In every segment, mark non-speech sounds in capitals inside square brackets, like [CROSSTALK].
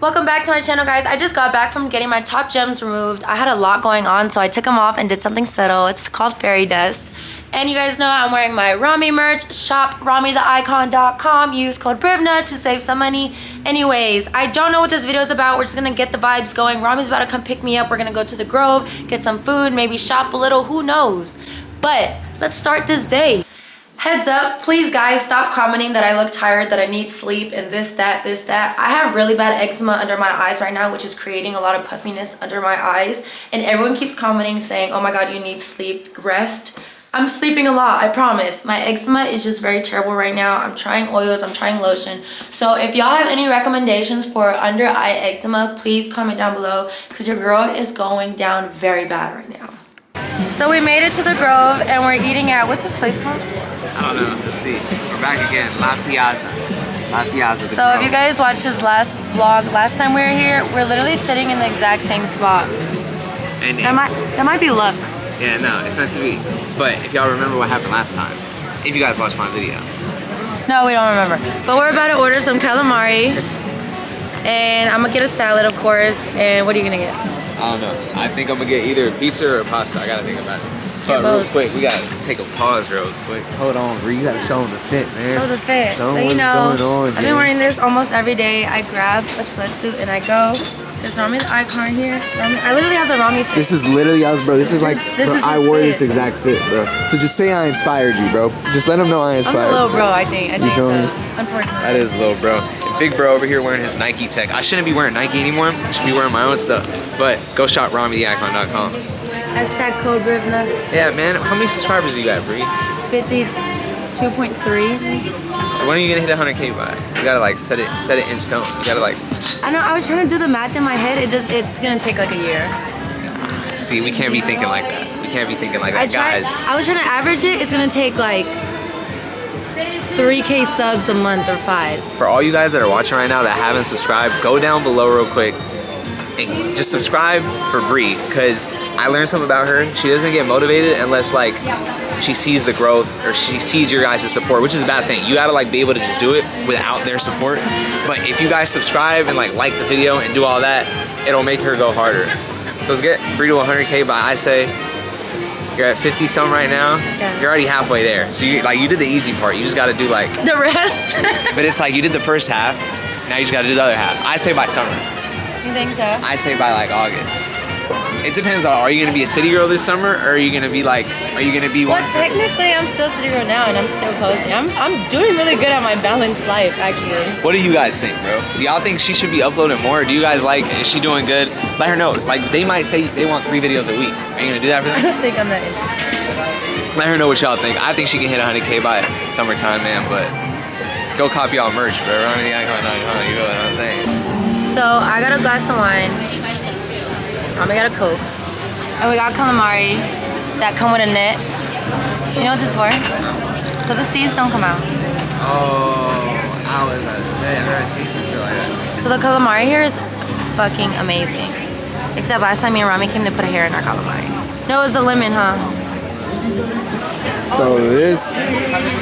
Welcome back to my channel guys. I just got back from getting my top gems removed. I had a lot going on so I took them off and did something subtle. It's called fairy dust. And you guys know I'm wearing my Rami merch. Shop RamiTheIcon.com. Use code BRIVNA to save some money. Anyways, I don't know what this video is about. We're just gonna get the vibes going. Rami's about to come pick me up. We're gonna go to the Grove, get some food, maybe shop a little, who knows. But let's start this day. Heads up, please guys stop commenting that I look tired, that I need sleep and this, that, this, that. I have really bad eczema under my eyes right now, which is creating a lot of puffiness under my eyes. And everyone keeps commenting saying, oh my God, you need sleep, rest. I'm sleeping a lot, I promise. My eczema is just very terrible right now. I'm trying oils, I'm trying lotion. So if y'all have any recommendations for under eye eczema, please comment down below because your girl is going down very bad right now. So we made it to the Grove and we're eating at, what's this place called? I don't know. Let's see. We're back again. La Piazza. La Piazza. So if you guys watched his last vlog, last time we were here, we're literally sitting in the exact same spot. And That might that might be luck. yeah, no, it's meant to be. But if y'all remember what happened last time, if you guys watched my video, No, we don't remember. But we're about to order some calamari. And I'm gonna get a salad, of course. And what are you gonna get? I don't know. I think I'm gonna get either a pizza or a pasta. I gotta think about it. Get But real quick, we gotta take a pause real quick. Hold on, bro. You gotta show them the fit, man. Oh, the fit. Show 'em so you know, going on, I've been wearing this almost every day. I grab a sweatsuit and I go. There's Rami the icon here. Rami, I literally have the Rami fit. This is literally us, bro. This is like, This bro, is I wore fit. this exact fit, bro. So just say I inspired you, bro. Just let them know I inspired. I'm the inspired. little you. bro, I think. I think feel so. Unfortunately. That is little bro. Big bro over here wearing his Nike tech. I shouldn't be wearing Nike anymore. I should be wearing my own stuff. But go shop RamiTheIcon.com. Hashtag code Brivna. Yeah, man. How many subscribers do you got, Bree? 52.3. So when are you gonna hit 100k by? You gotta like set it set it in stone. You gotta like I know. I was trying to do the math in my head. It just it's gonna take like a year. see. We can't be thinking like that. We can't be thinking like I that, tried. guys. I was trying to average it. It's gonna take like 3k subs a month or five. For all you guys that are watching right now that haven't subscribed, go down below real quick and just subscribe for Bree because I learned something about her. She doesn't get motivated unless like she sees the growth or she sees your guys' support, which is a bad thing. You gotta like be able to just do it without their support. But if you guys subscribe and like like the video and do all that, it'll make her go harder. So let's get Bree to 100k by I say you're at 50 some right now. Yeah. You're already halfway there. So you like you did the easy part. You just gotta do like The rest. [LAUGHS] but it's like you did the first half, now you just gotta do the other half. I say by summer. you think so? I say by like August. It depends on are you gonna be a city girl this summer or are you gonna be like are you gonna be Well, one technically, I'm still sitting here now, and I'm still posting. I'm I'm doing really good at my balanced life, actually. what do you guys think, bro? Do y'all think she should be uploading more? Do you guys like is she doing good? Let her know. Like they might say they want three videos a week. Are you gonna do that for [LAUGHS] them I don't think I'm that interested. Let her know what y'all think. I think she can hit 100k by summertime, man, but go copy y'all merch, bro. Rami the icon, you know what I'm saying? So I got a glass of wine. Mommy got a Coke. And we got calamari that come with a net. You know what this is for? So the seeds don't come out. Oh, I was about to say, I've never seen something like that. So the calamari here is fucking amazing. Except last time me and Rami came, to put a hair in our calamari. No, it was the lemon, huh? So this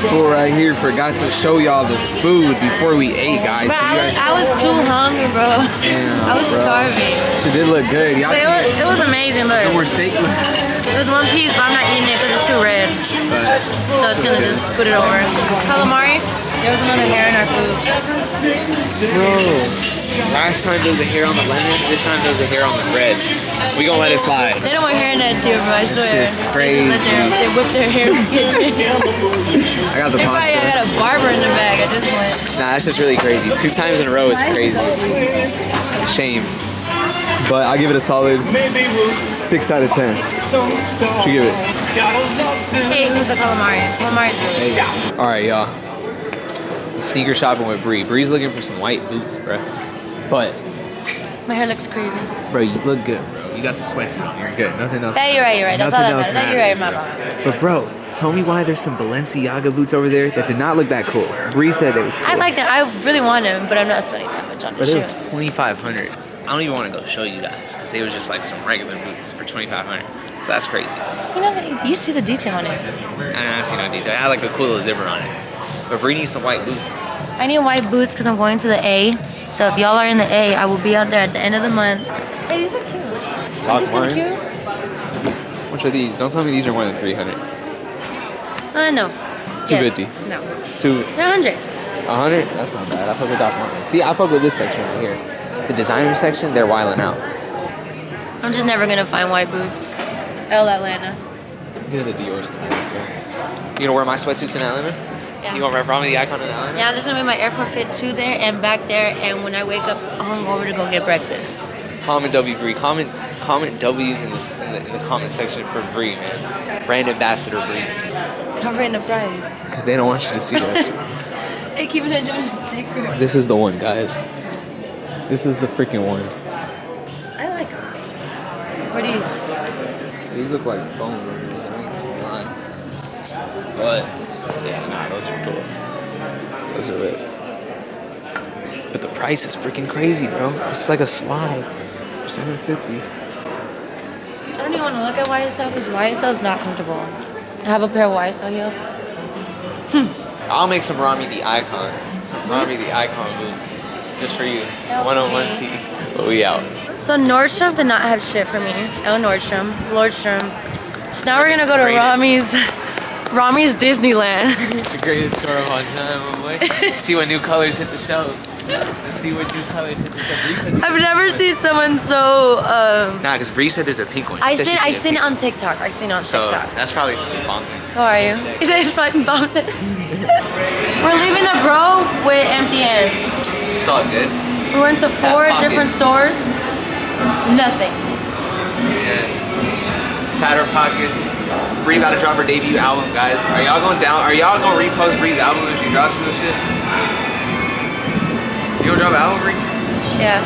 fool right here forgot to show y'all the food before we ate, guys. So I was, I was too hungry, bro. Damn, I was bro. starving. She did look good. Y'all it was, it was amazing, look. some more steak. It was one piece, but I'm not eating it because it's too red. So it's gonna just scoot it over. Calamari, there was another hair in our food. Bro, Last time there was a hair on the lemon, this time there was a hair on the red. We gonna let it slide. They don't want hair nets here, bro. I swear. is They, their, they whip their hair in the kitchen. I got the they probably pasta. got a barber in the bag at this point. Nah, that's just really crazy. Two times in a row is crazy. Shame. But I give it a solid six out of ten. What you give it? Eight was the calamari. Calamari. All right, y'all. Sneaker shopping with Bree. Bree's looking for some white boots, bro. But, My hair looks crazy. bro, you look good, bro. You got the sweatsuit. on. You're good. Nothing else. Yeah, you're right, you're right. That's all that else matters. You're right, my matters. But bro, tell me why there's some Balenciaga boots over there that did not look that cool. Bree said they was cool. I like them. I really want them, but I'm not spending that much on But it was 2500 I don't even want to go show you guys because they were just like some regular boots for 2500 So that's crazy. You know, you see the detail on it. I don't see no detail. I had like a cool little zipper on it. But Bree needs some white boots. I need white boots because I'm going to the A. So if y'all are in the A, I will be out there at the end of the month. Hey, these are cute. Doc are Martens? cute. Which are these? Don't tell me these are more than 300. Uh, no. 250. Yes. No. Two, They're 100. 100? That's not bad. I fuck with Doc Martens. See, I fuck with this section right here. The designer section, they're wiling out. I'm just never gonna find white boots. L Atlanta. Look at the Dior style. You gonna wear my sweatsuits in Atlanta? Yeah. You gonna wear Rami the icon in Atlanta? Yeah, I'm just gonna make my Air Force Fit 2 there and back there. And when I wake up hungover to go get breakfast. Comment W Bree. Comment comment W's in the, in the in the comment section for Bree, man. Brand ambassador Bree. Covering the price. Because they don't want you to see that. [LAUGHS] Hey, keeping it a secret. This is the one, guys. This is the freaking one. I like. What are these? These look like foam runners. I ain't gonna lie. but yeah, those are cool. Those are lit. But the price is freaking crazy, bro. It's like a slide. 750. I don't even want to look at YSL because YSL is not comfortable. I have a pair of YSL heels. Hmm. I'll make some Rami the icon. Some Rami the icon boots. Just for you. Okay. One on one T. But we out. So Nordstrom did not have shit for me. Oh, Nordstrom. Lordstrom. So now we're gonna go to. Rami's. Rami's Disneyland. [LAUGHS] the greatest store of all time, my boy. [LAUGHS] see what new colors hit the shelves. Let's see what new colors hit the shelves. Bree said I've never seen someone so. Um, Nah, because Bree said there's a pink one. I She seen I seen it on TikTok. I seen it on So TikTok. that's probably something bumping. How are you? You said it's fucking bumping. [LAUGHS] We're leaving the Grove with empty hands. It's all good. We went to four different stores. Nothing. Yeah. Pockets. Bree about to drop her debut album, guys. Are y'all going down? Are y'all gonna repost Bree's album if she drops this shit? You gonna drop an album, Bree? Yeah.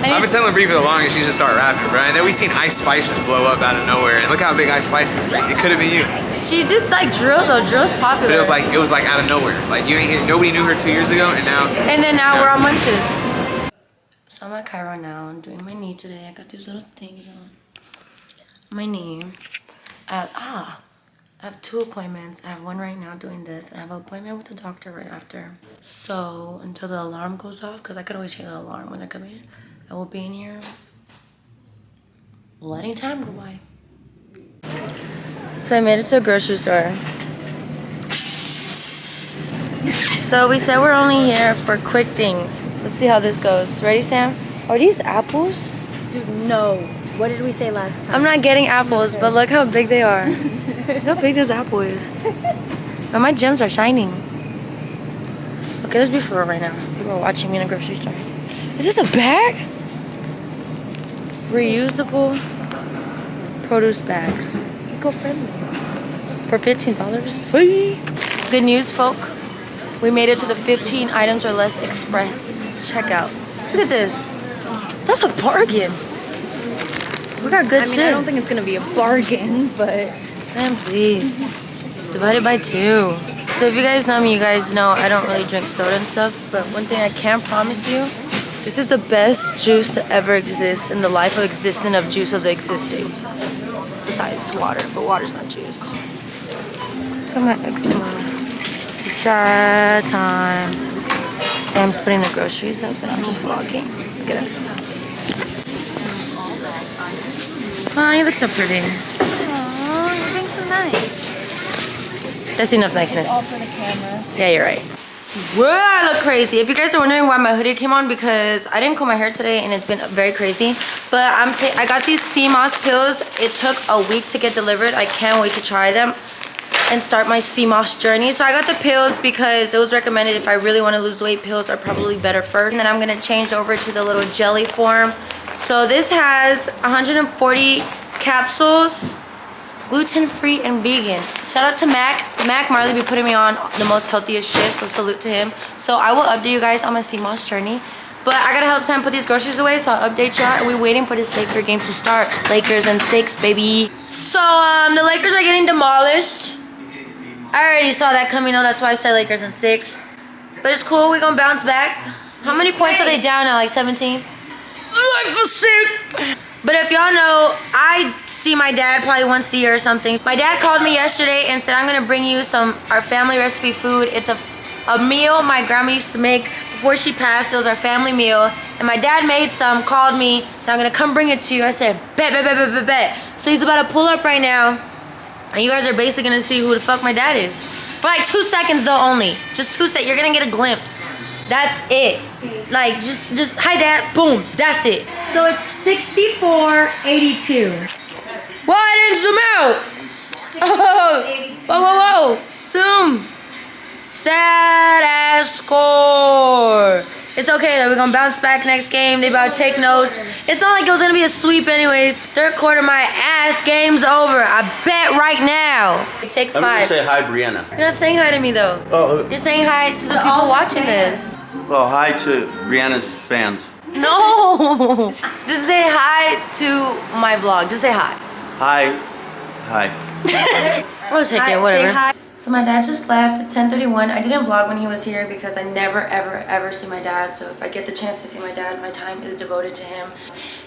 I I've been telling Bree for the longest she should start rapping, bro. And then we seen Ice Spice just blow up out of nowhere. And look how big Ice Spice is, Bree. It could have been you. She did like drill though. Drill's popular. But it was like it was like out of nowhere. Like you ain't hear, nobody knew her two years ago, and now And then now we're on munches. So I'm at Cairo now. I'm doing my knee today. I got these little things on my knee. I have, ah, I have two appointments. I have one right now doing this. And I have an appointment with the doctor right after. So until the alarm goes off, because I could always hear the alarm when they're coming, I will be in here letting time go by. So I made it to a grocery store. So we said we're only here for quick things. Let's see how this goes. Ready, Sam? Are these apples? Dude, no. What did we say last time? I'm not getting apples, but look how big they are. [LAUGHS] look how big this apple is. But my gems are shining. Okay, let's be for real right now. People are watching me in a grocery store. Is this a bag? Reusable produce bags. Eco-friendly. For $15. Sweet. Good news, folk. We made it to the 15 items or less express checkout. Look at this. That's a bargain. We got good I mean, shit. I don't think it's gonna be a bargain, but Sam, please. Divided by two. So if you guys know me, you guys know I don't really drink soda and stuff. But one thing I can promise you, this is the best juice to ever exist in the life of existence of juice of the existing. Besides water, but water's not juice. Look at my eczema. It's sad time. Sam's putting the groceries up and I'm just vlogging. Look at it. Oh, you look so pretty. Aw, you're being so nice. That's enough niceness. All for the camera. Yeah, you're right. Whoa, I look crazy. If you guys are wondering why my hoodie came on, because I didn't comb my hair today and it's been very crazy. But I'm I got these sea moss pills. It took a week to get delivered. I can't wait to try them and start my sea moss journey. So I got the pills because it was recommended if I really want to lose weight, pills are probably better first. And then I'm gonna change over to the little jelly form. So this has 140 capsules gluten-free and vegan. Shout out to Mac. Mac Marley be putting me on the most healthiest shit, so salute to him. So I will update you guys on my sea moss journey. But I gotta help Sam put these groceries away, so I'll update y'all. We're waiting for this Laker game to start. Lakers and six, baby. So um, the Lakers are getting demolished. I already saw that coming though, that's why I said Lakers and six. But it's cool, we're gonna bounce back. How many points are they down now, like 17? But if y'all know, I see my dad probably once a year or something. My dad called me yesterday and said, I'm gonna bring you some our family recipe food. It's a a meal my grandma used to make before she passed. It was our family meal. And my dad made some, called me, said, I'm gonna come bring it to you. I said, bet, bet, bet, bet, bet, bet. So he's about to pull up right now. And you guys are basically gonna see who the fuck my dad is. For like two seconds though only. Just two seconds. You're gonna get a glimpse. That's it. Like just just hi dad. Boom. That's it. So it's 6482. Well, I didn't zoom out. [LAUGHS] Oh, whoa, whoa, whoa. It's okay though. We're gonna bounce back next game. They about to take notes. It's not like it was gonna be a sweep anyways. Third quarter, my ass game's over. I bet right now. Take five. I'm gonna say hi, Brianna. You're not saying hi to me though. Oh, uh, You're saying hi to the people watching this. well, hi to Brianna's fans. No. [LAUGHS] Just say hi to my vlog. Just say hi. Hi, hi. [LAUGHS] We'll take Hi, it, say whatever. So my dad just left. It's 10:31. I didn't vlog when he was here because I never, ever, ever see my dad. So if I get the chance to see my dad, my time is devoted to him.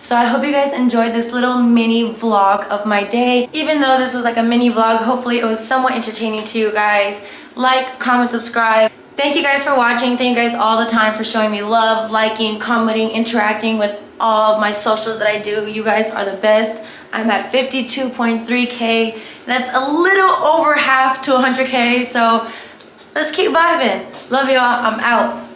So I hope you guys enjoyed this little mini vlog of my day. Even though this was like a mini vlog, hopefully it was somewhat entertaining to you guys. Like, comment, subscribe. Thank you guys for watching. Thank you guys all the time for showing me love, liking, commenting, interacting with all of my socials that I do. You guys are the best. I'm at 52.3k. That's a little over half to 100k. So let's keep vibing. Love y'all. I'm out.